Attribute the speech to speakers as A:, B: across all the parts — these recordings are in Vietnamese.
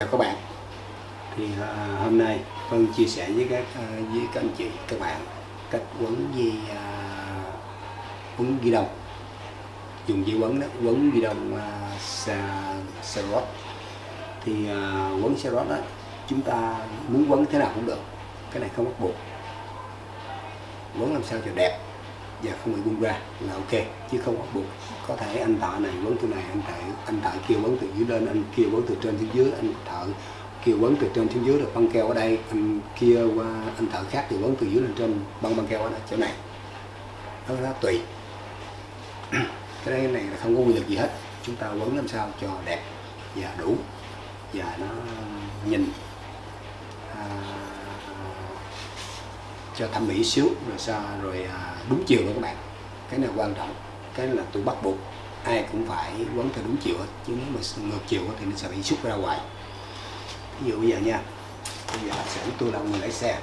A: chào các bạn. Thì uh, hôm nay phân chia sẻ với các uh, với các anh chị các bạn cách quấn dây uh, quấn ghi đồng. Dùng dây quấn đó quấn ghi đồng uh, xa, xa thì uh, quấn xe rót đó chúng ta muốn quấn thế nào cũng được. Cái này không bắt buộc. Quấn làm sao cho đẹp và không bị bung ra là ok chứ không bắt buộc. Có thể anh thợ này quấn từ này anh thợ anh thợ kia quấn từ dưới lên anh kia quấn từ trên xuống dưới anh thợ kia quấn từ trên xuống dưới được băng keo ở đây anh kia qua anh thợ khác thì quấn từ dưới lên trên băng băng keo ở đây chỗ này. Nó đó tùy. Cái đây này là không có quy luật gì hết. Chúng ta quấn làm sao cho đẹp và đủ. Và nó nhìn. À, cho thẩm mỹ xíu rồi sao rồi à, đúng chiều đó các bạn. Cái này quan trọng cái này là tôi bắt buộc ai cũng phải quấn theo đúng chiều hết chứ nếu mà ngược chiều thì nó sẽ bị xúc ra ngoài. Ví dụ bây giờ nha bây giờ sẽ tôi là người lái xe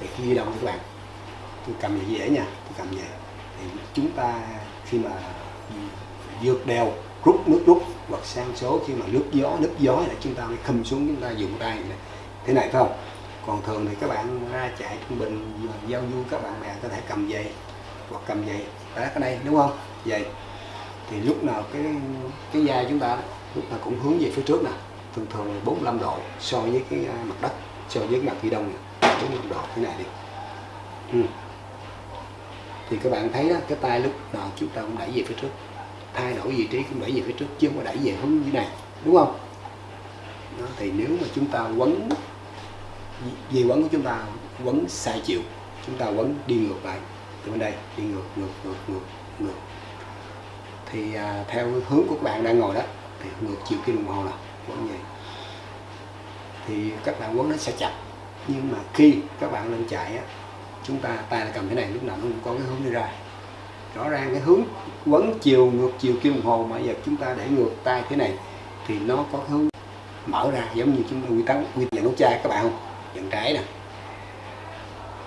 A: thì khi động các bạn. Tôi cầm vậy dễ nha tôi cầm vậy thì chúng ta khi mà vượt đèo rút nước rút hoặc sang số khi mà nước gió nước gió là chúng ta mới khâm xuống chúng ta dùng tay này. thế này phải không? Còn thường thì các bạn ra chạy trung bình giao du các bạn bè có thể cầm dây hoặc cầm dây ở cái đây đúng không? Dây thì lúc nào cái cái da chúng ta lúc nào cũng hướng về phía trước nè. Thường thường là 45 độ so với cái à, mặt đất so với mặt phía đông này 45 độ thế này đi. Ừ. thì các bạn thấy đó cái tay lúc nào chúng ta cũng đẩy về phía trước. Thay đổi vị trí cũng đẩy về phía trước chứ không có đẩy về hướng như này. Đúng không? Đó, thì nếu mà chúng ta quấn dây quấn của chúng ta quấn sai chiều chúng ta quấn đi ngược lại. Từ bên đây đi ngược ngược ngược ngược ngược. Thì à, theo hướng của các bạn đang ngồi đó thì ngược chiều kim đồng hồ là quấn vậy. Thì các bạn quấn nó sẽ chặt. Nhưng mà khi các bạn lên chạy á chúng ta tay là cầm thế này lúc nào nó cũng có cái hướng đi ra. Rõ ràng cái hướng quấn chiều ngược chiều kim đồng hồ mà giờ chúng ta để ngược tay thế này thì nó có hướng mở ra giống như chúng ta quy tắc quy tắc nút chai các bạn không? Dặn trái nè.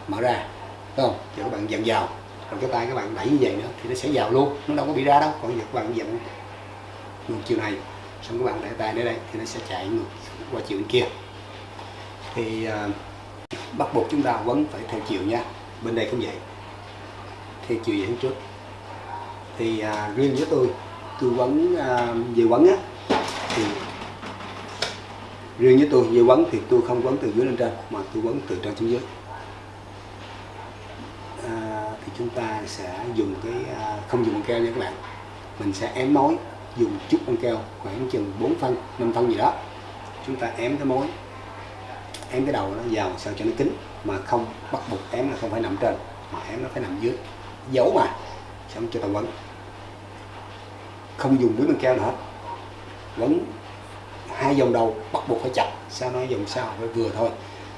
A: Mở ra đúng không? Giờ các bạn dặn vào. Còn cái tay các bạn đẩy như vậy nữa thì nó sẽ vào luôn. Nó đâu có bị ra đâu. Còn giờ các bạn dặn ngược chiều này xong các bạn để tay đến đây thì nó sẽ chạy ngược qua chiều bên kia. Thì uh, bắt buộc chúng ta vẫn phải theo chiều nha. Bên đây cũng vậy. Theo chiều về trước. Thì uh, riêng với tôi tôi quấn uh, à, về quấn á thì riêng với tôi dây quấn thì tôi không quấn từ dưới lên trên mà tôi quấn từ trên xuống dưới. À, thì chúng ta sẽ dùng cái à, không dùng băng keo nha các bạn. Mình sẽ ém mối dùng chút băng keo khoảng chừng 4 phân 5 phân gì đó. Chúng ta ém cái mối ém cái đầu nó vào sao cho nó kín mà không bắt buộc ém là không phải nằm trên mà ém nó phải nằm dưới. Giấu mà xong cho ta quấn. Không dùng với băng keo nữa hết. Quấn hai vòng đầu bắt buộc phải chặt. Sao nói vòng sau phải vừa thôi.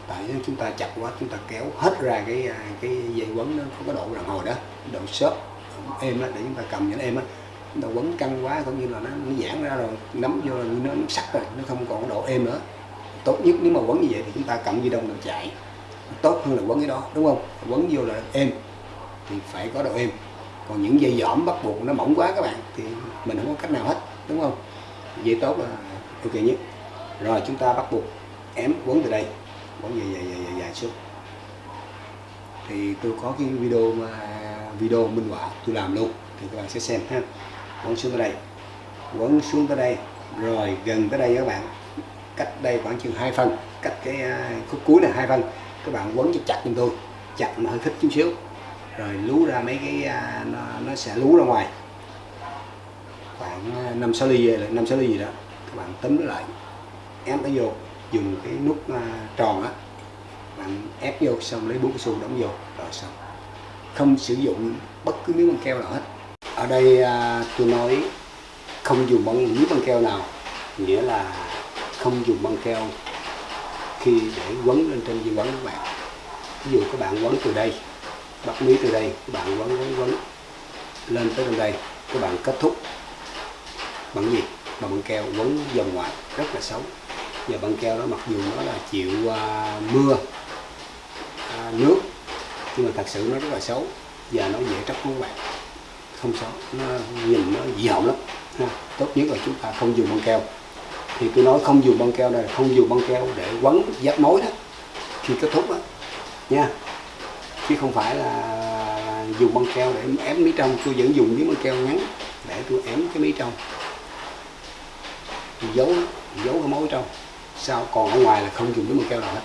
A: Tại nếu chúng ta chặt quá chúng ta kéo hết ra cái à, cái dây quấn nó không có độ đàn hồi đó. Độ xốp êm đó để chúng ta cầm cho nó êm á. Chúng ta quấn căng quá cũng như là nó, nó giãn ra rồi nắm vô là nó, nó sắc rồi nó không còn độ êm nữa. Tốt nhất nếu mà quấn như vậy thì chúng ta cầm dây đông để chạy. Tốt hơn là quấn cái đó đúng không? Quấn vô là êm thì phải có độ êm. Còn những dây dỏm bắt buộc nó mỏng quá các bạn thì mình không có cách nào hết đúng không? Dây tốt là ok nhất rồi chúng ta bắt buộc ém quấn từ đây. Quấn dài dài dài dài, dài xuống. Thì tôi có cái video mà video minh họa tôi làm luôn thì các bạn sẽ xem ha. Quấn xuống tới đây. Quấn xuống tới đây. Rồi gần tới đây các bạn. Cách đây khoảng chừng hai phân cách cái à, khúc cuối này hai phân các bạn quấn cho chặt cho tôi. Chặt mà hơi thích chút xíu. Rồi lú ra mấy cái à, nó, nó sẽ lú ra ngoài. Khoảng à, năm sáu ly năm sáu ly gì đó các bạn tấm lại. Ép nó vô dùng cái nút uh, tròn á bạn ép vô xong lấy bút su đóng vô rồi xong. Không sử dụng bất cứ miếng băng keo nào hết. Ở đây uh, tôi nói không dùng băng miếng băng keo nào nghĩa là không dùng băng keo khi để quấn lên trên dây quấn các bạn. Ví dụ các bạn quấn từ đây bắt mí từ đây các bạn quấn quấn quấn lên tới bên đây các bạn kết thúc bằng gì? mà băng keo quấn dòng ngoài rất là xấu. Và băng keo đó mặc dù nó là chịu à, mưa à, nước nhưng mà thật sự nó rất là xấu và nó dễ tróc các bạn không xấu nó nhìn nó dị hỏng lắm ha. tốt nhất là chúng ta không dùng băng keo. Thì tôi nói không dùng băng keo này không dùng băng keo để quấn giáp mối đó khi kết thúc đó nha. Chứ không phải là dùng băng keo để ém mí trong tôi vẫn dùng miếng băng keo ngắn để tôi ém cái mí trong giấu giấu cái mối trong. Sao? Còn ở ngoài là không dùng đến bằng keo nào hết.